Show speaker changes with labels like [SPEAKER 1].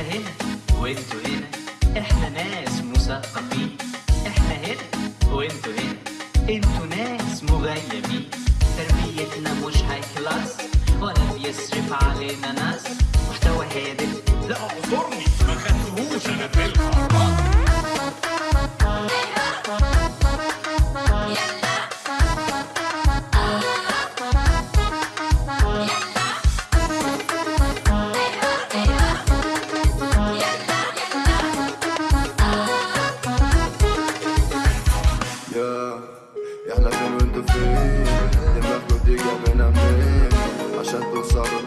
[SPEAKER 1] هنا وانتوا هنا. إحنا ناس مثقفين. إحنا هنا وانتوا هنا. أنتوا ناس مغيبين. تربيتنا مش هاي كلاس ولا بيصرف علينا ناس. محتوى هادف.
[SPEAKER 2] لا اعذرني. ما خدتهوش. أنا في
[SPEAKER 3] Santo Salvador.